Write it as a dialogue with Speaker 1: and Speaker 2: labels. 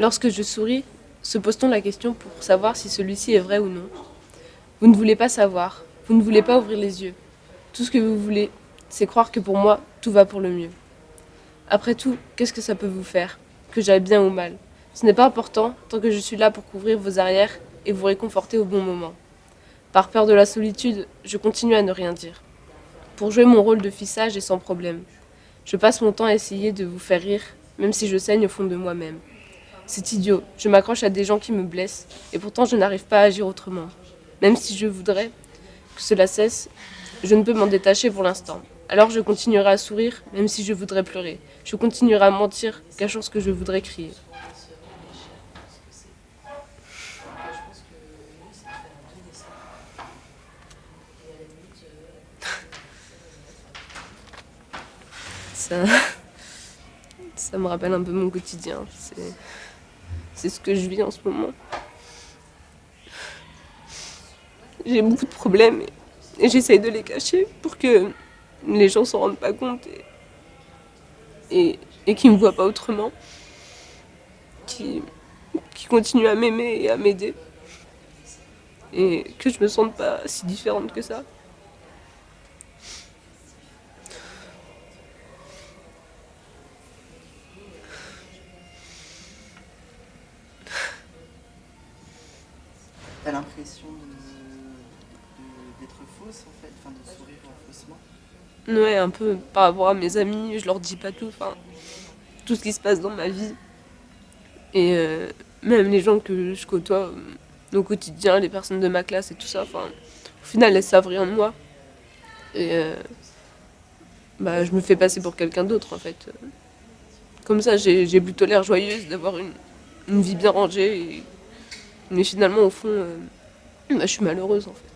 Speaker 1: Lorsque je souris, se pose-t-on la question pour savoir si celui-ci est vrai ou non? Vous ne voulez pas savoir, vous ne voulez pas ouvrir les yeux. Tout ce que vous voulez, c'est croire que pour moi, tout va pour le mieux. Après tout, qu'est-ce que ça peut vous faire? Que j'aille bien ou mal? Ce n'est pas important tant que je suis là pour couvrir vos arrières et vous réconforter au bon moment. Par peur de la solitude, je continue à ne rien dire. Pour jouer mon rôle de fille sage et sans problème. Je passe mon temps à essayer de vous faire rire, même si je saigne au fond de moi-même. C'est idiot, je m'accroche à des gens qui me blessent, et pourtant je n'arrive pas à agir autrement. Même si je voudrais que cela cesse, je ne peux m'en détacher pour l'instant. Alors je continuerai à sourire, même si je voudrais pleurer. Je continuerai à mentir, cachant ce que je voudrais crier. Ça, ça me rappelle un peu mon quotidien. C'est ce que je vis en ce moment. J'ai beaucoup de problèmes et, j'essaye de les cacher pour que les gens s'en rendent pas compte et, et, qu'ils ne me voient pas autrement. Qui, qui continuent à m'aimer et à m'aider. Et que je me sente pas si différente que ça.
Speaker 2: T'as l'impression d'être fausse en fait, enfin de sourire faussement
Speaker 1: Ouais, un peu par rapport à mes amis, je leur dis pas tout, enfin tout ce qui se passe dans ma vie. Et euh, même les gens que je côtoie euh, au quotidien, les personnes de ma classe et tout ça, enfin au final elles savent rien de moi. Et euh, bah, je me fais passer pour quelqu'un d'autre en fait. Comme ça j'ai plutôt l'air joyeuse d'avoir une, vie bien rangée mais finalement, au fond, euh, bah, je suis malheureuse en fait.